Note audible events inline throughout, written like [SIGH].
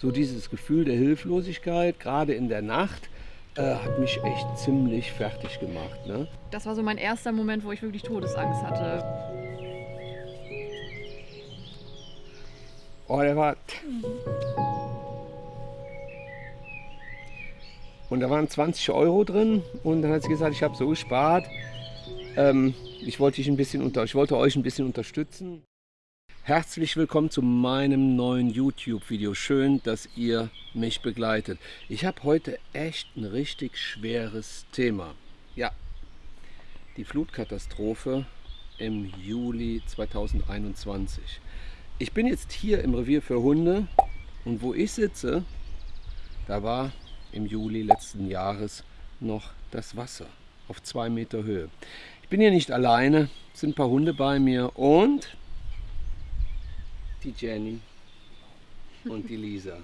so dieses Gefühl der Hilflosigkeit, gerade in der Nacht, äh, hat mich echt ziemlich fertig gemacht. Ne? Das war so mein erster Moment, wo ich wirklich Todesangst hatte. Oh, der war. Und da waren 20 Euro drin und dann hat sie gesagt, ich habe so gespart. Ähm, ich wollte ein bisschen unter, ich wollte euch ein bisschen unterstützen. Herzlich willkommen zu meinem neuen YouTube-Video. Schön, dass ihr mich begleitet. Ich habe heute echt ein richtig schweres Thema. Ja, die Flutkatastrophe im Juli 2021. Ich bin jetzt hier im Revier für Hunde und wo ich sitze, da war im Juli letzten Jahres noch das Wasser auf zwei Meter Höhe. Ich bin hier nicht alleine, sind ein paar Hunde bei mir und die Jenny und die Lisa.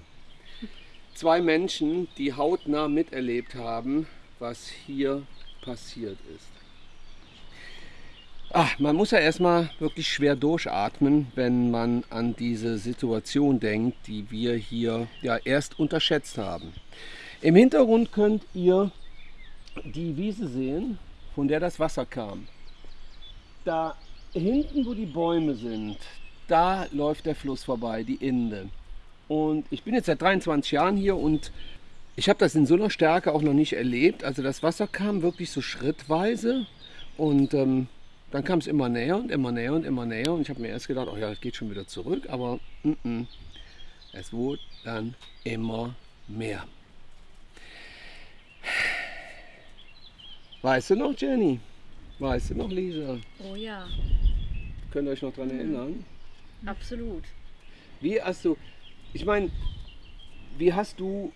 Zwei Menschen, die hautnah miterlebt haben, was hier passiert ist. Ach, man muss ja erstmal wirklich schwer durchatmen, wenn man an diese Situation denkt, die wir hier ja erst unterschätzt haben. Im Hintergrund könnt ihr die Wiese sehen, von der das Wasser kam. Da hinten, wo die Bäume sind, da läuft der Fluss vorbei, die Inde. Und ich bin jetzt seit 23 Jahren hier und ich habe das in so einer Stärke auch noch nicht erlebt. Also das Wasser kam wirklich so schrittweise und ähm, dann kam es immer näher und immer näher und immer näher. Und ich habe mir erst gedacht, oh ja, es geht schon wieder zurück. Aber mm -mm, es wurde dann immer mehr. Weißt du noch, Jenny? Weißt du noch, Lisa? Oh ja, Könnt ihr euch noch daran Mhm. erinnern? Absolut. Wie hast du, ich meine, wie hast du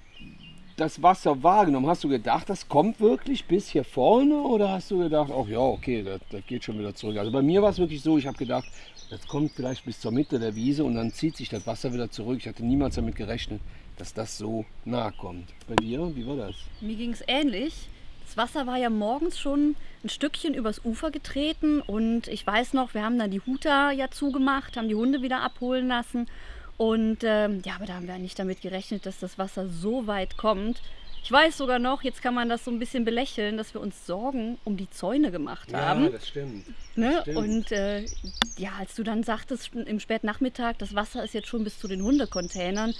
das Wasser wahrgenommen? Hast du gedacht, das kommt wirklich bis hier vorne oder hast du gedacht, ach ja, okay, das, das geht schon wieder zurück? Also bei mir war es wirklich so, ich habe gedacht, das kommt vielleicht bis zur Mitte der Wiese und dann zieht sich das Wasser wieder zurück. Ich hatte niemals damit gerechnet, dass das so nahe kommt. Bei dir, wie war das? Mir ging es ähnlich. Das Wasser war ja morgens schon ein Stückchen übers Ufer getreten und ich weiß noch, wir haben dann die Huter ja zugemacht, haben die Hunde wieder abholen lassen und ähm, ja, aber da haben wir nicht damit gerechnet, dass das Wasser so weit kommt. Ich weiß sogar noch, jetzt kann man das so ein bisschen belächeln, dass wir uns Sorgen um die Zäune gemacht haben. das stimmt. Ne? Stimmt. Und äh, ja, als du dann sagtest im Spätnachmittag, das Wasser ist jetzt schon bis zu den Hundecontainern,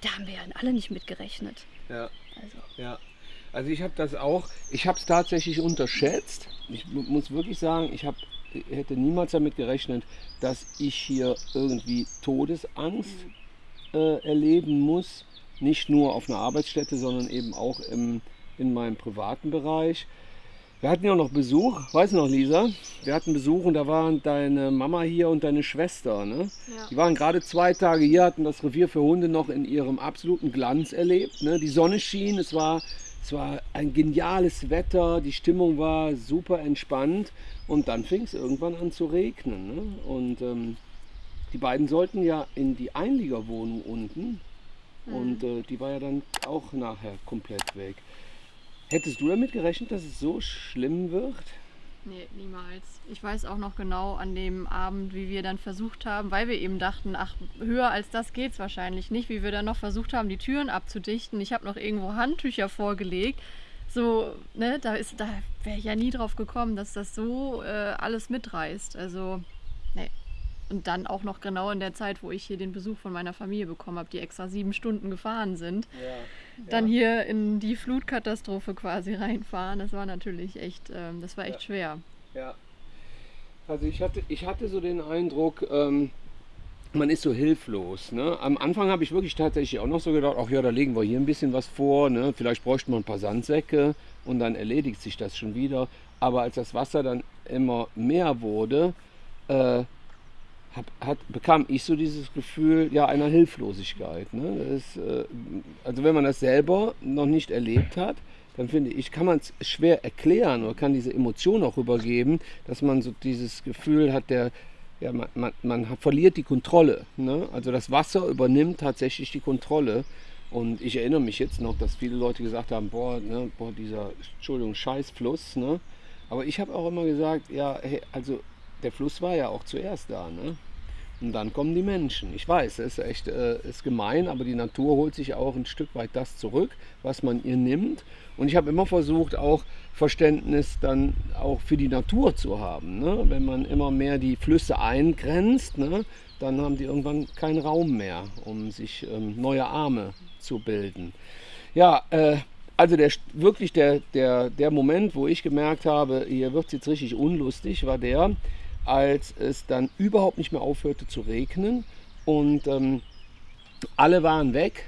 da haben wir ja alle nicht mitgerechnet. Ja. Also, Ja, also ich habe das auch, ich habe es tatsächlich unterschätzt. Ich mu- muss wirklich sagen, ich hab, hätte niemals damit gerechnet, dass ich hier irgendwie Todesangst äh, erleben muss. Nicht nur auf einer Arbeitsstätte, sondern eben auch im, in meinem privaten Bereich. Wir hatten ja noch Besuch, weißt du noch, Lisa? Wir hatten Besuch und da waren deine Mama hier und deine Schwester. Ne? Die waren gerade zwei Tage hier, hatten das Revier für Hunde noch in ihrem absoluten Glanz erlebt. Ne? Die Sonne schien, es war, es war ein geniales Wetter, die Stimmung war super entspannt und dann fing es irgendwann an zu regnen. Ne? Und ähm, die beiden sollten ja in die Einliegerwohnung unten und äh, die war ja dann auch nachher komplett weg. Hättest du damit gerechnet, dass es so schlimm wird? Nee, niemals. Ich weiß auch noch genau an dem Abend, wie wir dann versucht haben, weil wir eben dachten, ach, höher als das geht's wahrscheinlich nicht, wie wir dann noch versucht haben, die Türen abzudichten. Ich habe noch irgendwo Handtücher vorgelegt. So, ne, da ist, da wäre ich ja nie drauf gekommen, dass das so äh, alles mitreißt. Also, nee. Und dann auch noch genau in der Zeit, wo ich hier den Besuch von meiner Familie bekommen habe, die extra sieben Stunden gefahren sind. Dann hier in die Flutkatastrophe quasi reinfahren. Das war natürlich echt, ähm, das war echt Ja. schwer. Ja. Also ich hatte, ich hatte so den Eindruck, ähm, man ist so hilflos. Ne? Am Anfang habe ich wirklich tatsächlich auch noch so gedacht, ach ja, da legen wir hier ein bisschen was vor, ne? vielleicht bräuchten wir ein paar Sandsäcke und dann erledigt sich das schon wieder. Aber als das Wasser dann immer mehr wurde, äh, hab, hat, bekam ich so dieses Gefühl ja, einer Hilflosigkeit. Ne? Ist, äh, also wenn man das selber noch nicht erlebt hat, dann finde ich, kann man es schwer erklären oder kann diese Emotion auch rübergeben, dass man so dieses Gefühl hat, der, ja, man, man, man hat- verliert die Kontrolle. Ne? Also das Wasser übernimmt tatsächlich die Kontrolle. Und ich erinnere mich jetzt noch, dass viele Leute gesagt haben, boah, ne, boah dieser, Entschuldigung, Scheißfluss. Ne? Aber ich habe auch immer gesagt, ja, hey, also der Fluss war ja auch zuerst da. Ne? Und dann kommen die Menschen. Ich weiß, es ist echt äh, ist gemein, aber die Natur holt sich auch ein Stück weit das zurück, was man ihr nimmt. Und ich habe immer versucht, auch Verständnis dann auch für die Natur zu haben. Ne? Wenn man immer mehr die Flüsse eingrenzt, ne? dann haben die irgendwann keinen Raum mehr, um sich ähm, neue Arme zu bilden. Ja, äh, also der, wirklich der, der, der Moment, wo ich gemerkt habe, hier wird es jetzt richtig unlustig, war der, als es dann überhaupt nicht mehr aufhörte zu regnen. Und ähm, alle waren weg.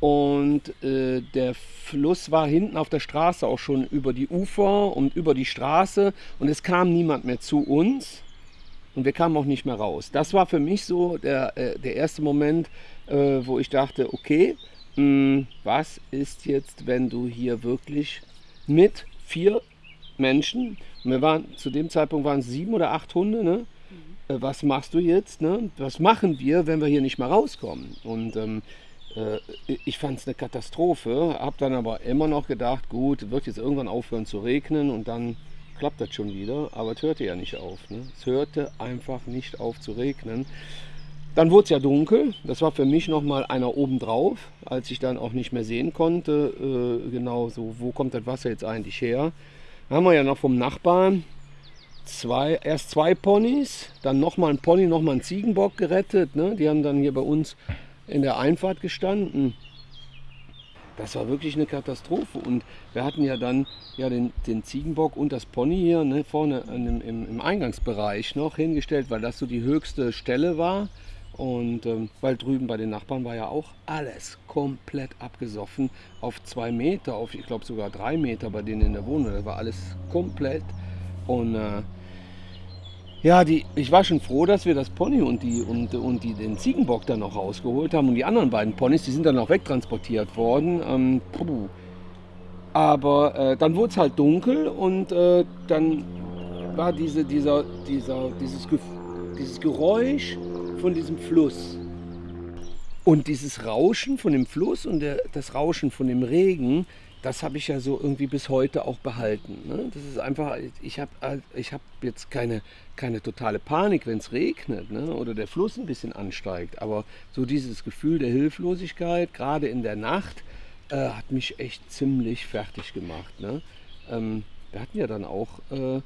Und äh, der Fluss war hinten auf der Straße auch schon über die Ufer und über die Straße. Und es kam niemand mehr zu uns. Und wir kamen auch nicht mehr raus. Das war für mich so der, äh, der erste Moment, äh, wo ich dachte, okay, mh, hm, was ist jetzt, wenn du hier wirklich mit vier Menschen wir waren, zu dem Zeitpunkt waren es sieben oder acht Hunde, ne? Mhm. was machst du jetzt? Ne? Was machen wir, wenn wir hier nicht mehr rauskommen? Und ähm, äh, ich fand es eine Katastrophe, habe dann aber immer noch gedacht, gut, wird jetzt irgendwann aufhören zu regnen und dann klappt das schon wieder. Aber es hörte ja nicht auf. Ne? Es hörte einfach nicht auf zu regnen. Dann wurde es ja dunkel. Das war für mich nochmal einer obendrauf, als ich dann auch nicht mehr sehen konnte, äh, genau so, wo kommt das Wasser jetzt eigentlich her haben wir ja noch vom Nachbarn zwei, erst zwei Ponys, dann nochmal ein Pony, nochmal ein Ziegenbock gerettet. Ne? Die haben dann hier bei uns in der Einfahrt gestanden. Das war wirklich eine Katastrophe. Und wir hatten ja dann ja den, den Ziegenbock und das Pony hier ne, vorne im, im, im Eingangsbereich noch hingestellt, weil das so die höchste Stelle war. Und ähm, weil drüben bei den Nachbarn war ja auch alles komplett abgesoffen auf zwei Meter, auf ich glaube sogar drei Meter bei denen in der Wohnung. Das war alles komplett. Und äh, ja, die, ich war schon froh, dass wir das Pony und, die, und, und die, den Ziegenbock dann noch rausgeholt haben. Und die anderen beiden Ponys, die sind dann auch wegtransportiert worden. Ähm, Aber äh, dann wurde es halt dunkel und äh, dann war diese, dieser, dieser, dieses, dieses Geräusch von diesem Fluss. Und dieses Rauschen von dem Fluss und der, das Rauschen von dem Regen, das habe ich ja so irgendwie bis heute auch behalten. Ne? Das ist einfach, ich habe ich hab jetzt keine, keine totale Panik, wenn es regnet ne? oder der Fluss ein bisschen ansteigt. Aber so dieses Gefühl der Hilflosigkeit, gerade in der Nacht, äh, hat mich echt ziemlich fertig gemacht. Ne? Ähm, wir hatten ja dann auch äh,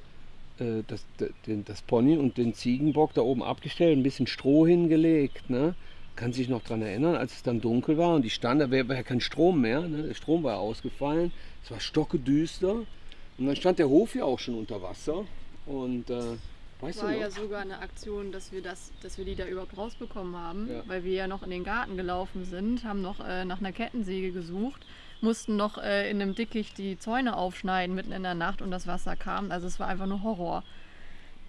äh, das, den, das Pony und den Ziegenbock da oben abgestellt, ein bisschen Stroh hingelegt. Ne? Kann sich noch daran erinnern, als es dann dunkel war und die stand, da war ja kein Strom mehr. Ne? Der Strom war ausgefallen. Es war stockedüster. Und dann stand der Hof ja auch schon unter Wasser. Und äh, Weißt war ja sogar eine Aktion, dass wir das, dass wir die da überhaupt rausbekommen haben, ja. weil wir ja noch in den Garten gelaufen sind, haben noch äh, nach einer Kettensäge gesucht mussten noch äh, in einem Dickicht die Zäune aufschneiden mitten in der Nacht und das Wasser kam. Also es war einfach nur Horror.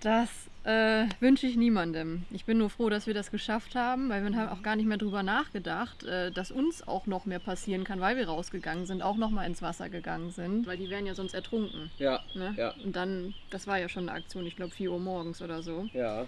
Das äh, wünsche ich niemandem. Ich bin nur froh, dass wir das geschafft haben, weil wir haben auch gar nicht mehr drüber nachgedacht, äh, dass uns auch noch mehr passieren kann, weil wir rausgegangen sind, auch noch mal ins Wasser gegangen sind, weil die wären ja sonst ertrunken. Ja. Ne? ja. Und dann, das war ja schon eine Aktion, ich glaube 4 Uhr morgens oder so. Ja.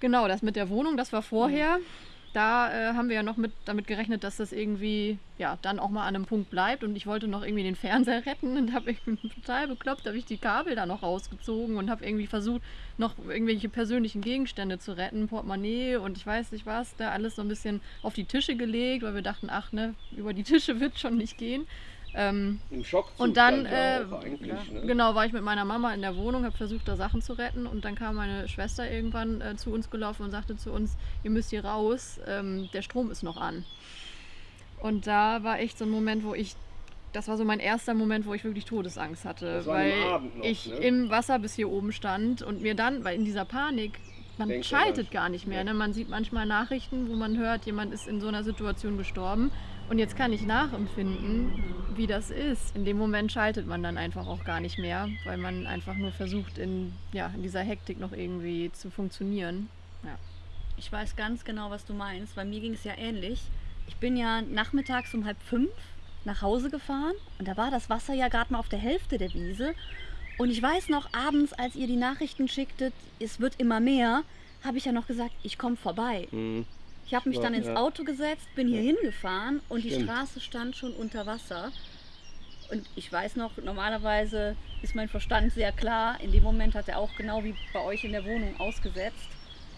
Genau, das mit der Wohnung, das war vorher. Mhm da äh, haben wir ja noch mit, damit gerechnet, dass das irgendwie ja dann auch mal an einem Punkt bleibt und ich wollte noch irgendwie den Fernseher [LAUGHS] retten und habe [LAUGHS] total bekloppt, habe ich die Kabel da noch rausgezogen und habe irgendwie versucht, noch irgendwelche persönlichen Gegenstände zu retten, Portemonnaie und ich weiß nicht was, da alles so ein bisschen auf die Tische gelegt, weil wir dachten, ach ne, über die Tische [LAUGHS] wird schon nicht gehen. Ähm, Im Schock und dann äh, ja, ne? genau war ich mit meiner Mama in der Wohnung, habe versucht da Sachen zu retten und dann kam meine Schwester irgendwann äh, zu uns gelaufen und sagte zu uns, ihr müsst hier raus, ähm, der Strom ist noch an. Und da war echt so ein Moment, wo ich, das war so mein erster Moment, wo ich wirklich Todesangst hatte, weil noch, ich ne? im Wasser bis hier oben stand und mir dann, weil in dieser Panik man Denkt schaltet gar nicht mehr. Ne? Man sieht manchmal Nachrichten, wo man hört, jemand ist in so einer Situation gestorben. Und jetzt kann ich nachempfinden, wie das ist. In dem Moment schaltet man dann einfach auch gar nicht mehr, weil man einfach nur versucht, in, ja, in dieser Hektik noch irgendwie zu funktionieren. Ja. Ich weiß ganz genau, was du meinst, weil mir ging es ja ähnlich. Ich bin ja nachmittags um halb fünf nach Hause gefahren und da war das Wasser ja gerade mal auf der Hälfte der Wiese. Und ich weiß noch, abends, als ihr die Nachrichten schicktet, es wird immer mehr, habe ich ja noch gesagt, ich komme vorbei. Mhm. Ich habe mich dann ins. Auto gesetzt, bin hier hingefahren und Stimmt. die Straße stand schon unter Wasser. Und ich weiß noch, normalerweise ist mein Verstand sehr klar. In dem Moment hat er auch genau wie bei euch in der Wohnung ausgesetzt.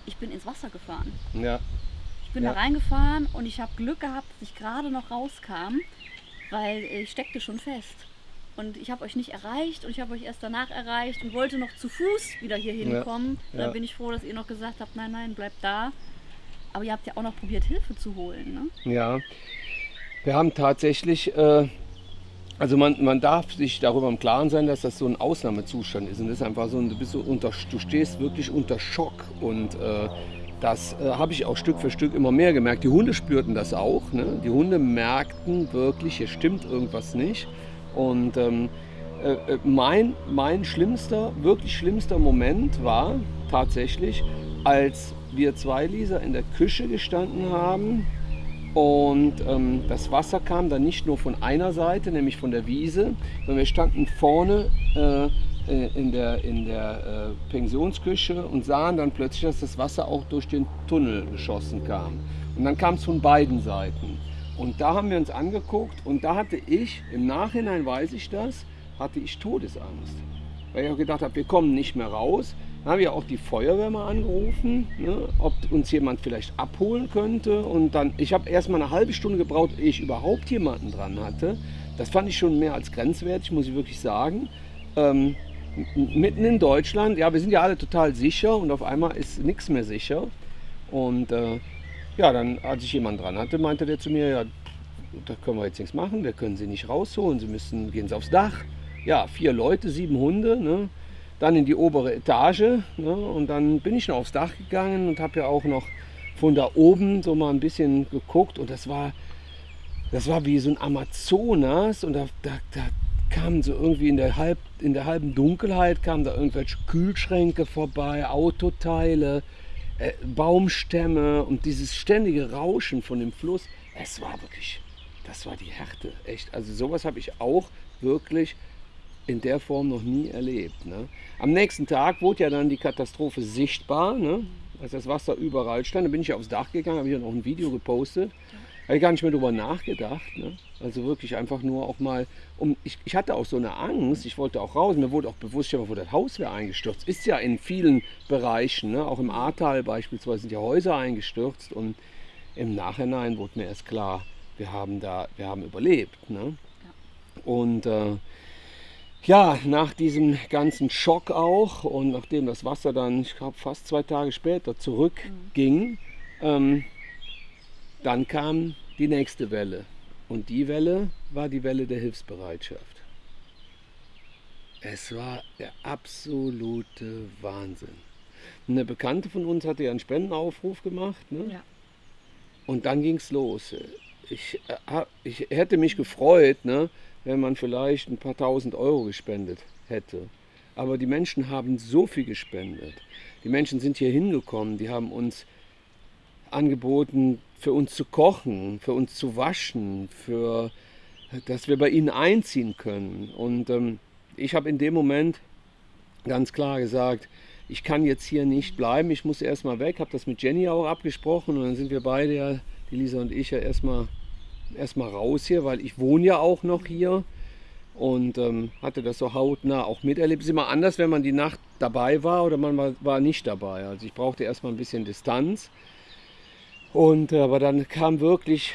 ich bin ins Wasser gefahren. Ja. Ich bin Ja. da reingefahren und ich habe Glück gehabt, dass ich gerade noch rauskam, weil ich steckte schon fest. Und ich habe euch nicht erreicht und ich habe euch erst danach erreicht und wollte noch zu Fuß wieder hier Ja. hinkommen. Da Ja. bin ich froh, dass ihr noch gesagt habt, nein, nein, bleibt da. Aber ihr habt ja auch noch probiert, Hilfe zu holen. Ne? Ja, wir haben tatsächlich, äh, also man, man darf sich darüber im Klaren sein, dass das so ein Ausnahmezustand ist. Und das ist einfach so, du, bist so unter, du stehst wirklich unter Schock. Und äh, das äh, habe ich auch Stück für Stück immer mehr gemerkt. Die Hunde spürten das auch. Ne? Die Hunde merkten wirklich, hier stimmt irgendwas nicht. Und ähm, äh, äh, mein, mein schlimmster, wirklich schlimmster Moment war tatsächlich, als wir zwei Lisa in der Küche gestanden haben und ähm, das Wasser kam dann nicht nur von einer Seite, nämlich von der Wiese, sondern wir standen vorne äh, äh, in der, in der äh, Pensionsküche und sahen dann plötzlich, dass das Wasser auch durch den Tunnel geschossen kam. Und dann kam es von beiden Seiten. Und da haben wir uns angeguckt und da hatte ich, im Nachhinein weiß ich das, hatte ich Todesangst. Weil ich auch gedacht habe, wir kommen nicht mehr raus. Dann habe ich auch die Feuerwehr mal angerufen, ne, ob uns jemand vielleicht abholen könnte. Und dann, ich habe erst mal eine halbe Stunde gebraucht, ehe ich überhaupt jemanden dran hatte. Das fand ich schon mehr als grenzwertig, muss ich wirklich sagen. Ähm, mitten in Deutschland, ja, wir sind ja alle total sicher und auf einmal ist nichts mehr sicher. Und äh, ja, dann, als ich jemanden dran hatte, meinte der zu mir, ja, da können wir jetzt nichts machen, wir können sie nicht rausholen, sie müssen, gehen sie aufs Dach. Ja, vier Leute, sieben Hunde, ne? Dann in die obere Etage ne? und dann bin ich noch aufs Dach gegangen und habe ja auch noch von da oben so mal ein bisschen geguckt und das war, das war wie so ein Amazonas und da, da, da kamen so irgendwie in der, halb, in der halben Dunkelheit kamen da irgendwelche Kühlschränke vorbei, Autoteile, äh, Baumstämme und dieses ständige Rauschen von dem Fluss. Es war wirklich, das war die Härte, echt. Also sowas habe ich auch wirklich in der Form noch nie erlebt. Ne? Am nächsten Tag wurde ja dann die Katastrophe sichtbar, ne? als das Wasser überall stand. Da bin ich aufs Dach gegangen, habe ich dann auch ein Video gepostet. Habe ich gar nicht mehr darüber nachgedacht. Ne? Also wirklich einfach nur auch mal, um, ich, ich hatte auch so eine Angst, ich wollte auch raus. Mir wurde auch bewusst, dir mal vor, das Haus wäre eingestürzt. Ist ja in vielen Bereichen, ne? auch im Ahrtal beispielsweise sind ja Häuser eingestürzt. Und im Nachhinein wurde mir erst klar, wir haben da, wir haben überlebt. Ne? Und äh, ja, nach diesem ganzen Schock auch und nachdem das Wasser dann, ich glaube, fast zwei Tage später zurückging, ähm, dann kam die nächste Welle. Und die Welle war die Welle der Hilfsbereitschaft. Es war der absolute Wahnsinn. Eine Bekannte von uns hatte ja einen Spendenaufruf gemacht. Ne? Ja. Und dann ging es los. Ich, äh, ich hätte mich gefreut, ne, wenn man vielleicht ein paar tausend Euro gespendet hätte. Aber die Menschen haben so viel gespendet. Die Menschen sind hier hingekommen, die haben uns angeboten, für uns zu kochen, für uns zu waschen, für, dass wir bei ihnen einziehen können. Und ähm, ich habe in dem Moment ganz klar gesagt, ich kann jetzt hier nicht bleiben, ich muss erstmal weg, habe das mit Jenny auch abgesprochen und dann sind wir beide ja, die Lisa und ich ja erstmal erstmal raus hier, weil ich wohne ja auch noch hier und ähm, hatte das so hautnah auch miterlebt. Es ist immer anders, wenn man die Nacht dabei war oder man war, war nicht dabei. Also ich brauchte erstmal ein bisschen Distanz. Und äh, aber dann kam wirklich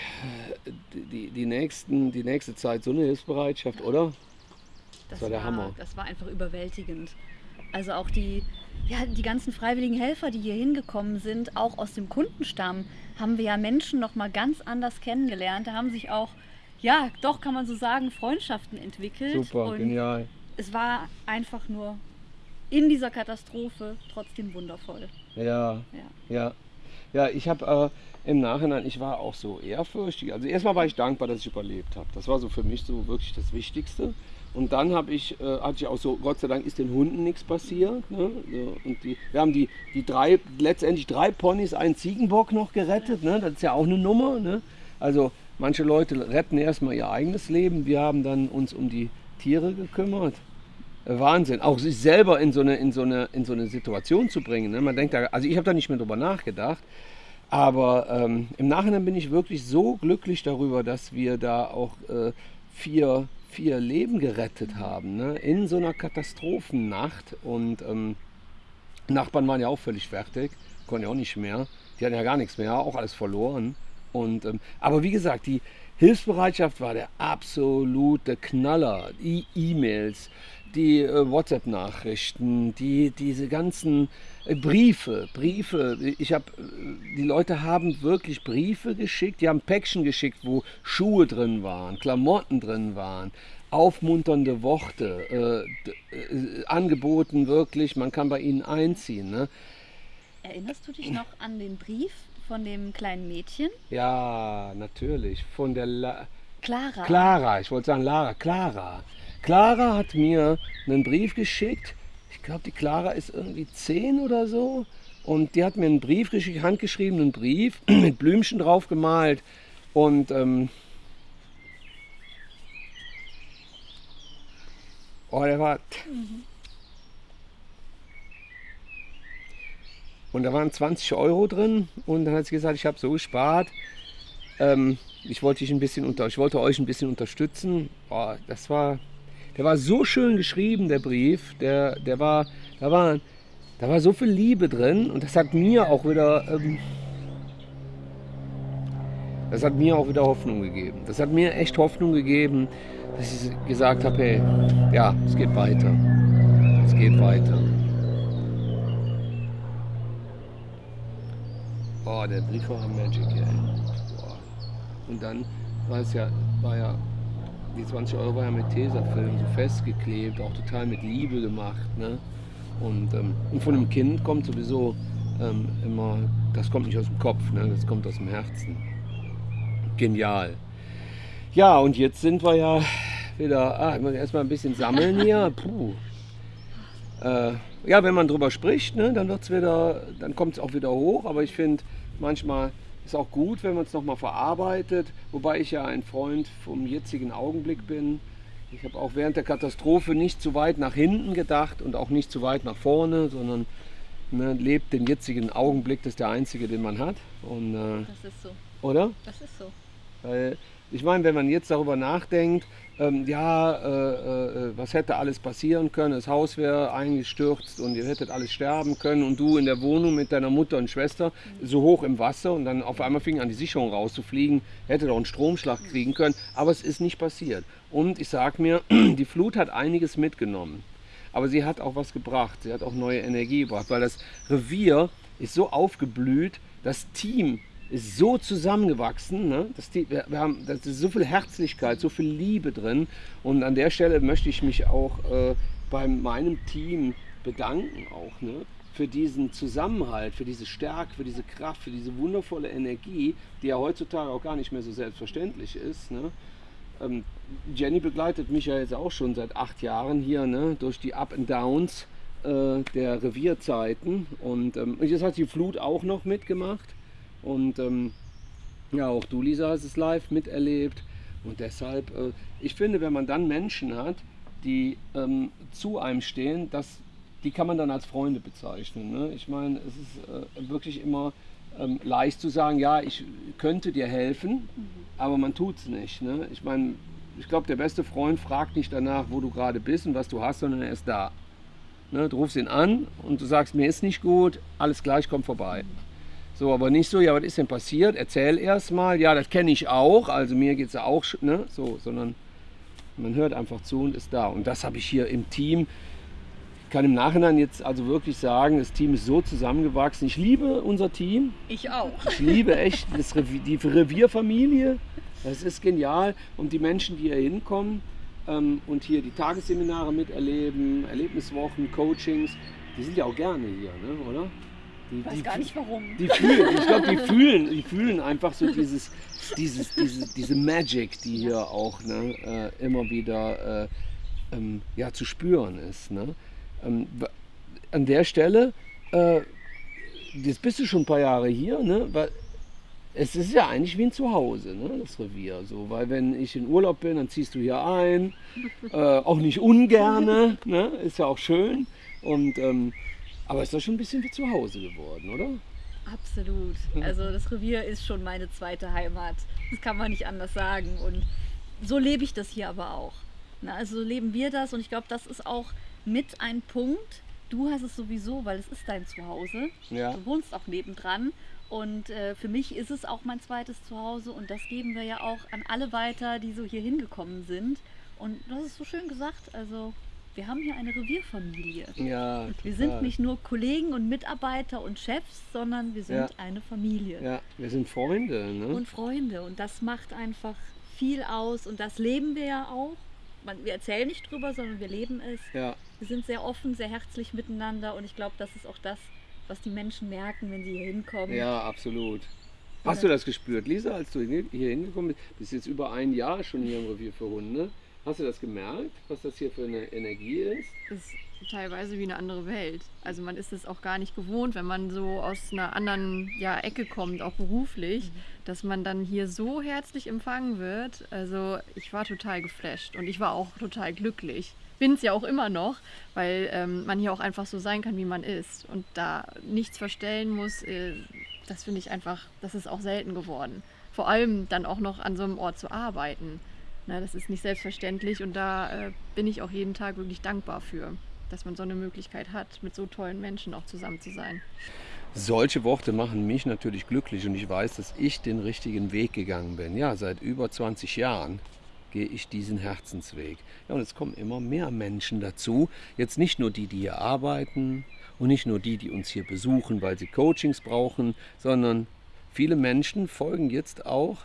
äh, die, die, nächsten, die nächste Zeit so eine Hilfsbereitschaft, oder? Das war der Hammer. Das war einfach überwältigend. Also auch die, ja, die ganzen freiwilligen Helfer, die hier hingekommen sind, auch aus dem Kundenstamm, haben wir ja Menschen noch mal ganz anders kennengelernt. Da haben sich auch, ja, doch kann man so sagen, Freundschaften entwickelt. Super, Und genial. es war einfach nur in dieser Katastrophe trotzdem wundervoll. Ja, Ja. ja. Ja, ich habe äh, im Nachhinein, ich war auch so ehrfürchtig. Also erstmal war ich dankbar, dass ich überlebt habe. Das war so für mich so wirklich das Wichtigste. Und dann habe ich, äh, hatte ich auch so, Gott sei Dank ist den Hunden nichts passiert. Ne? So, und die, wir haben die, die drei, letztendlich drei Ponys, einen Ziegenbock noch gerettet. Ne? Das ist ja auch eine Nummer. Ne? Also manche Leute retten erstmal ihr eigenes Leben. Wir haben dann uns um die Tiere gekümmert. Äh, Wahnsinn, auch sich selber in so eine, in so eine, in so eine Situation zu bringen. Ne? Man denkt da, also ich habe da nicht mehr drüber nachgedacht, aber ähm, im Nachhinein bin ich wirklich so glücklich darüber, dass wir da auch äh, vier, vier Leben gerettet haben, ne? in so einer Katastrophennacht. Und ähm, Nachbarn waren ja auch völlig fertig. konnten ja auch nicht mehr. Die hatten ja gar nichts mehr, auch alles verloren. Und, ähm, aber wie gesagt, die Hilfsbereitschaft war der absolute Knaller. Die E-Mails, die äh, WhatsApp-Nachrichten, die, diese ganzen äh, Briefe, Briefe. Ich habe, äh, die Leute haben wirklich Briefe geschickt, die haben Päckchen geschickt, wo Schuhe drin waren, Klamotten drin waren, aufmunternde Worte, äh, äh, angeboten wirklich, man kann bei ihnen einziehen. Ne? Erinnerst du dich noch an den Brief von dem kleinen Mädchen? Ja, natürlich, von der La Clara. Clara, ich wollte sagen Lara, Clara. Clara hat mir einen Brief geschickt. Ich glaube, die Clara ist irgendwie zehn oder so. Und die hat mir einen Brief geschickt, handgeschriebenen Brief [CLEARS THROAT] mit Blümchen drauf gemalt. Und ähm, oh, der war. Und da waren 20 Euro drin. Und dann hat sie gesagt, ich habe so gespart. Ähm, ich wollte dich ein bisschen unter, ich wollte euch ein bisschen unterstützen. Oh, das war, der war so schön geschrieben, der Brief. Der, der war, da war, da war so viel Liebe drin und das hat mir auch wieder, ähm, das hat mir auch wieder Hoffnung gegeben. Das hat mir echt Hoffnung gegeben, dass ich gesagt habe, hey, ja, es geht weiter. Es geht weiter. Boah, der Brief war Magic, ey. Boah. Und dann war es ja, war ja, die 20 Euro war ja mit Tesafilm so festgeklebt, auch total mit Liebe gemacht. Ne? Und, ähm, und von einem Kind kommt sowieso ähm, immer, das kommt nicht aus dem Kopf, ne? das kommt aus dem Herzen. Genial. Ja, und jetzt sind wir ja wieder, ah, ich muss erstmal ein bisschen sammeln hier. [LAUGHS] Puh. Äh, ja, wenn man drüber spricht, ne, dann wird's wieder, dann kommt es auch wieder hoch. Aber ich finde, manchmal ist auch gut, wenn man es nochmal verarbeitet. Wobei ich ja ein Freund vom jetzigen Augenblick bin. Ich habe auch während der Katastrophe nicht zu weit nach hinten gedacht und auch nicht zu weit nach vorne, sondern ne, lebt den jetzigen Augenblick, das ist der einzige, den man hat. Und, äh, Das ist so. oder? Das ist so. Weil ich meine, wenn man jetzt darüber nachdenkt, ähm, ja, äh, äh, was hätte alles passieren können, das Haus wäre eingestürzt und ihr hättet alles sterben können und du in der Wohnung mit deiner Mutter und Schwester so hoch im Wasser und dann auf einmal fing an die Sicherung rauszufliegen, hätte doch einen Stromschlag kriegen können, aber es ist nicht passiert. Und ich sag mir, [CLEARS THROAT] die Flut hat einiges mitgenommen. Aber sie hat auch was gebracht. Sie hat auch neue Energie gebracht, weil das Revier ist so aufgeblüht, das Team ist so zusammengewachsen. Ne? Das, wir, haben, da ist so viel Herzlichkeit, so viel Liebe drin. Und an der Stelle möchte ich mich auch äh, bei meinem Team bedanken, auch ne? für diesen Zusammenhalt, für diese Stärke, für diese Kraft, für diese wundervolle Energie, die ja heutzutage auch gar nicht mehr so selbstverständlich ist. Ne? Ähm, Jenny begleitet mich ja jetzt auch schon seit acht Jahren hier ne, durch die Up and Downs äh, der Revierzeiten. Und, ähm, jetzt hat die Flut auch noch mitgemacht. Und ähm, ja, auch du, Lisa, hast es live miterlebt. Und deshalb, äh, ich finde, wenn man dann Menschen hat, die ähm, zu einem stehen, das, die kann man dann als Freunde bezeichnen. Ne? Ich meine, es ist äh, wirklich immer ähm, leicht zu sagen, ja, ich könnte dir helfen, aber man tut es nicht. Ne? Ich meine, ich glaube, der beste Freund fragt nicht danach, wo du gerade bist und was du hast, sondern er ist da. Ne? Du rufst ihn an und du sagst, mir ist nicht gut, alles gleich, komm vorbei. So, aber nicht so, ja, was ist denn passiert? Erzähl erst mal, ja, das kenne ich auch, also mir geht es ja auch, ne? so, sondern man hört einfach zu und ist da. Und das habe ich hier im Team. Ich kann im Nachhinein jetzt also wirklich sagen, das Team ist so zusammengewachsen. Ich liebe unser Team. Ich auch. Ich liebe echt [LAUGHS] das Revier, die Revierfamilie. Das ist genial. Und die Menschen, die hier hinkommen ähm, und hier die Tagesseminare miterleben, Erlebniswochen, Coachings, die sind ja auch gerne hier, ne? oder? Die, Ich weiß die, gar nicht warum. die fühlen, ich glaube, die fühlen, die fühlen einfach so dieses, dieses, diese, diese Magic, die hier auch ne, äh, immer wieder äh, ähm, ja, zu spüren ist. Ne? Ähm, an der Stelle, äh, jetzt bist du schon ein paar Jahre hier, ne? weil es ist ja eigentlich wie ein Zuhause, ne? das Revier. So, weil wenn ich in Urlaub bin, dann ziehst du hier ein, äh, auch nicht ungerne, ne? ist ja auch schön. Und, ähm, aber ist doch schon ein bisschen wie zu Hause geworden, oder? Absolut. Also das Revier ist schon meine zweite Heimat. Das kann man nicht anders sagen. Und so lebe ich das hier aber auch. Na, also so leben wir das und ich glaube, das ist auch mit ein Punkt, du hast es sowieso, weil es ist dein Zuhause. Ja. Du wohnst auch nebendran. Und äh, für mich ist es auch mein zweites Zuhause und das geben wir ja auch an alle weiter, die so hier hingekommen sind. Und du hast es so schön gesagt, also wir haben hier eine Revierfamilie. Ja, Wir total. sind nicht nur Kollegen und Mitarbeiter und Chefs, sondern wir sind Ja. eine Familie Ja, wir sind Freunde. Ne? und Freunde. Und das macht einfach viel aus und das leben wir ja auch. Man, wir erzählen nicht drüber, sondern wir leben es. ja, Wir sind sehr offen, sehr herzlich miteinander und ich glaube, das ist auch das, was die Menschen merken, wenn sie hier hinkommen. ja, absolut. Hast du das gespürt, Lisa, als du hier hier hingekommen bist? Bist jetzt über ein Jahr schon hier im Revier für Hunde. Hast du das gemerkt, was das hier für eine Energie ist? ist teilweise wie eine andere Welt. Also man ist es auch gar nicht gewohnt, wenn man so aus einer anderen ja, Ecke kommt, auch beruflich, dass man dann hier so herzlich empfangen wird. Also ich war total geflasht und ich war auch total glücklich. Bin es ja auch immer noch, weil ähm, man hier auch einfach so sein kann, wie man ist und da nichts verstellen muss. Äh, das finde ich einfach, das ist auch selten geworden. Vor allem dann auch noch an so einem Ort zu arbeiten. Na, das ist nicht selbstverständlich und da äh, bin ich auch jeden Tag wirklich dankbar für, dass man so eine Möglichkeit hat, mit so tollen Menschen auch zusammen zu sein. Solche Worte machen mich natürlich glücklich und ich weiß, dass ich den richtigen Weg gegangen bin. Ja, seit über 20 Jahren gehe ich diesen Herzensweg. Ja, und es kommen immer mehr Menschen dazu. Jetzt nicht nur die, die hier arbeiten und nicht nur die, die uns hier besuchen, weil sie Coachings brauchen, sondern viele Menschen folgen jetzt auch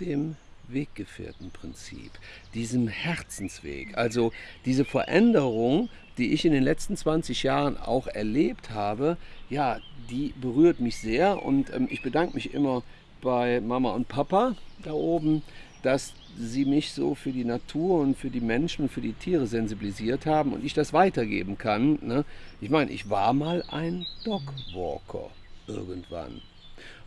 dem Weggefährtenprinzip, diesem Herzensweg. Also diese Veränderung, die ich in den letzten 20 Jahren auch erlebt habe, ja, die berührt mich sehr und ähm, ich bedanke mich immer bei Mama und Papa da oben, dass sie mich so für die Natur und für die Menschen und für die Tiere sensibilisiert haben und ich das weitergeben kann. Ne? Ich meine, ich war mal ein Dogwalker irgendwann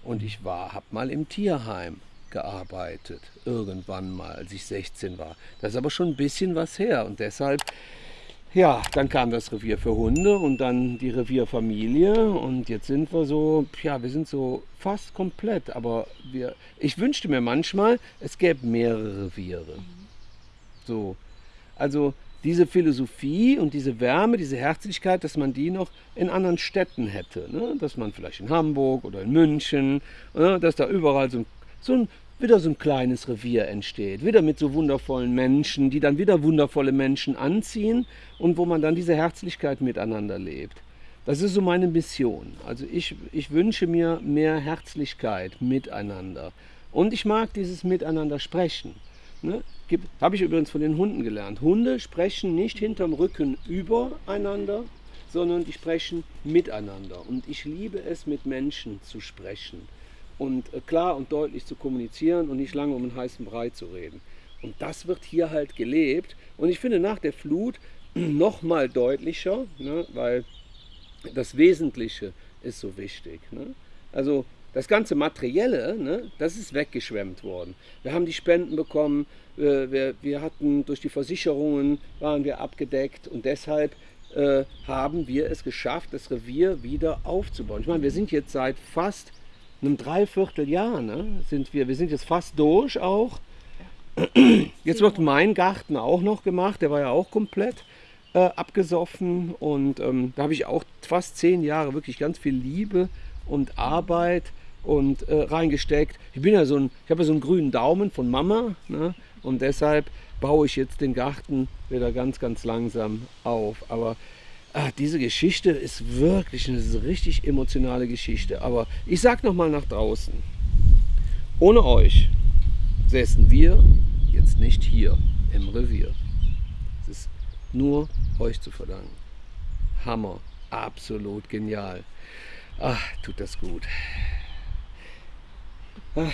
und ich war, habe mal im Tierheim gearbeitet, irgendwann mal, als ich 16 war. Das ist aber schon ein bisschen was her und deshalb, ja, dann kam das Revier für Hunde und dann die Revierfamilie und jetzt sind wir so, ja, wir sind so fast komplett, aber wir, ich wünschte mir manchmal, es gäbe mehrere Reviere. So, also diese Philosophie und diese Wärme, diese Herzlichkeit, dass man die noch in anderen Städten hätte. Ne? Dass man vielleicht in Hamburg oder in München, ne? dass da überall so ein, so ein, wieder so ein kleines Revier entsteht. Wieder mit so wundervollen Menschen, die dann wieder wundervolle Menschen anziehen und wo man dann diese Herzlichkeit miteinander lebt. Das ist so meine Mission. Also ich, ich wünsche mir mehr Herzlichkeit miteinander. Und ich mag dieses Miteinander sprechen. Ne? Habe ich übrigens von den Hunden gelernt. Hunde sprechen nicht hinterm Rücken übereinander, sondern die sprechen miteinander. Und ich liebe es, mit Menschen zu sprechen. Und äh, klar und deutlich zu kommunizieren und nicht lange um einen heißen Brei zu reden. Und das wird hier halt gelebt. Und ich finde nach der Flut [CLEARS THROAT] noch mal deutlicher, ne? weil das Wesentliche ist so wichtig. Ne? Also das ganze Materielle, ne, das ist weggeschwemmt worden. Wir haben die Spenden bekommen, äh, wir, wir hatten durch die Versicherungen waren wir abgedeckt und deshalb äh, haben wir es geschafft, das Revier wieder aufzubauen. Ich meine, wir sind jetzt seit fast einem Dreivierteljahr, ne, sind wir, wir sind jetzt fast durch auch. Jetzt wird mein Garten auch noch gemacht, der war ja auch komplett äh, abgesoffen und ähm, da habe ich auch fast zehn Jahre wirklich ganz viel Liebe und Arbeit und äh, reingesteckt. Ich bin ja so ein, ich habe ja so einen grünen Daumen von Mama ne? und deshalb baue ich jetzt den Garten wieder ganz, ganz langsam auf. Aber ah, diese Geschichte ist wirklich eine richtig emotionale Geschichte. Aber ich sag noch mal nach draußen: Ohne euch säßen wir jetzt nicht hier im Revier. Es ist nur euch zu verdanken. Hammer, absolut genial. Ach, tut das gut. Ach.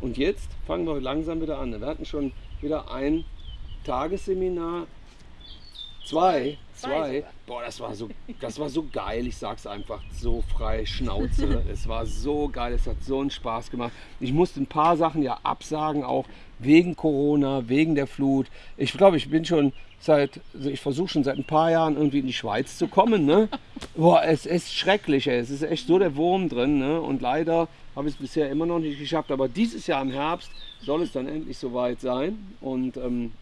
Und jetzt fangen wir langsam wieder an. Wir hatten schon wieder ein Tagesseminar. Zwei, Zwei. Boah, das war so, das war so geil. Ich sag's einfach so frei Schnauze. [LAUGHS] es war so geil. Es hat so einen Spaß gemacht. Ich musste ein paar Sachen ja absagen, auch wegen Corona, wegen der Flut. Ich glaube, ich bin schon seit, also ich versuche schon seit ein paar Jahren irgendwie in die Schweiz zu kommen. Ne? Boah, es ist schrecklich. Ey. Es ist echt so der Wurm drin. Ne? Und leider habe ich es bisher immer noch nicht geschafft. Aber dieses Jahr im Herbst soll es dann endlich soweit sein. Und ähm,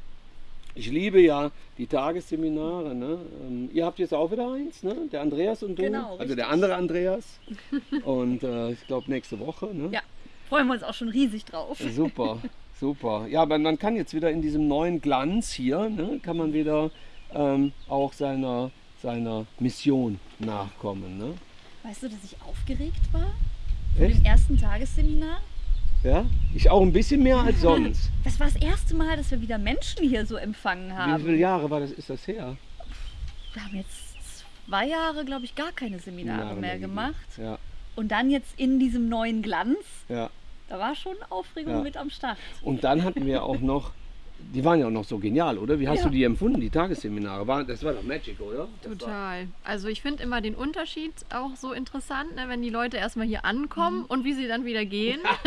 Ich liebe ja die Tagesseminare. Ne? Ähm, ihr habt jetzt auch wieder eins, ne? der Andreas und du. Genau, also richtig. der andere Andreas. [LAUGHS] Und äh, ich glaube nächste Woche. Ne? Ja, freuen wir uns auch schon riesig drauf. Super, [LAUGHS] super. Ja, aber man kann jetzt wieder in diesem neuen Glanz hier, ne, kann man wieder ähm, auch seiner, seiner Mission nachkommen. Ne? Weißt du, dass ich aufgeregt war? Vor Echt? dem ersten Tagesseminar? Ja? Ich auch ein bisschen mehr als sonst. Das war das erste Mal, dass wir wieder Menschen hier so empfangen Wie haben. viele Jahre war das, ist das her? Wir haben jetzt zwei Jahre, glaube ich, gar keine Seminare Jahre mehr gegeben. gemacht. Ja, Und dann jetzt in diesem neuen Glanz, ja. da war schon Aufregung Ja. mit am Start. Und dann hatten wir auch noch, die waren ja auch noch so genial, oder? Wie hast Ja. du die empfunden, die Tagesseminare? War, das war doch Magic, oder? Das Total. Also ich finde immer den Unterschied auch so interessant, ne, wenn die Leute erstmal hier ankommen und wie sie dann wieder gehen. [LAUGHS]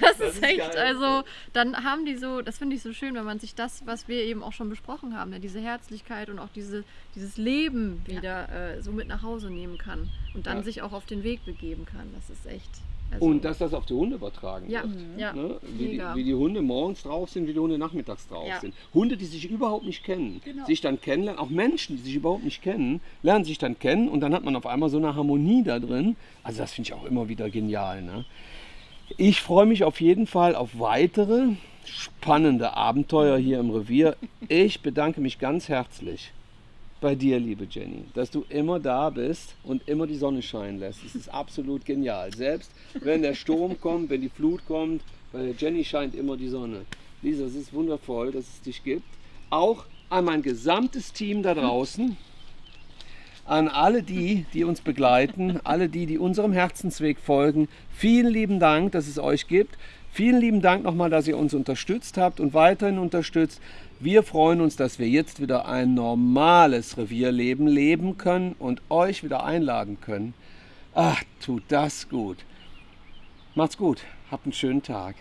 das, Das ist echt, geil. also dann haben die so, das finde ich so schön, wenn man sich das, was wir eben auch schon besprochen haben, ne, diese Herzlichkeit und auch diese, dieses Leben wieder äh, so mit nach Hause nehmen kann und dann Ja. sich auch auf den Weg begeben kann. Das ist echt. Also, Und dass das auf die Hunde übertragen ja, wird. ja, Ne? Wie, die, wie die Hunde morgens drauf sind, wie die Hunde nachmittags drauf Ja. sind. Hunde, die sich überhaupt nicht kennen, Genau. sich dann kennenlernen, auch Menschen, die sich überhaupt nicht kennen, lernen sich dann kennen und dann hat man auf einmal so eine Harmonie da drin. Also das finde ich auch immer wieder genial. Ne? Ich freue mich auf jeden Fall auf weitere spannende Abenteuer hier im Revier. Ich bedanke mich ganz herzlich bei dir, liebe Jenny, dass du immer da bist und immer die Sonne scheinen lässt. Es ist absolut genial. Selbst wenn der Sturm kommt, wenn die Flut kommt, bei der Jenny scheint immer die Sonne. Lisa, es ist wundervoll, dass es dich gibt. Auch an mein gesamtes Team da draußen, an alle die, die uns begleiten, alle die, die unserem Herzensweg folgen. Vielen lieben Dank, dass es euch gibt. Vielen lieben Dank nochmal, dass ihr uns unterstützt habt und weiterhin unterstützt. Wir freuen uns, dass wir jetzt wieder ein normales Revierleben leben können und euch wieder einladen können. Ach, tut das gut. Macht's gut. Habt einen schönen Tag.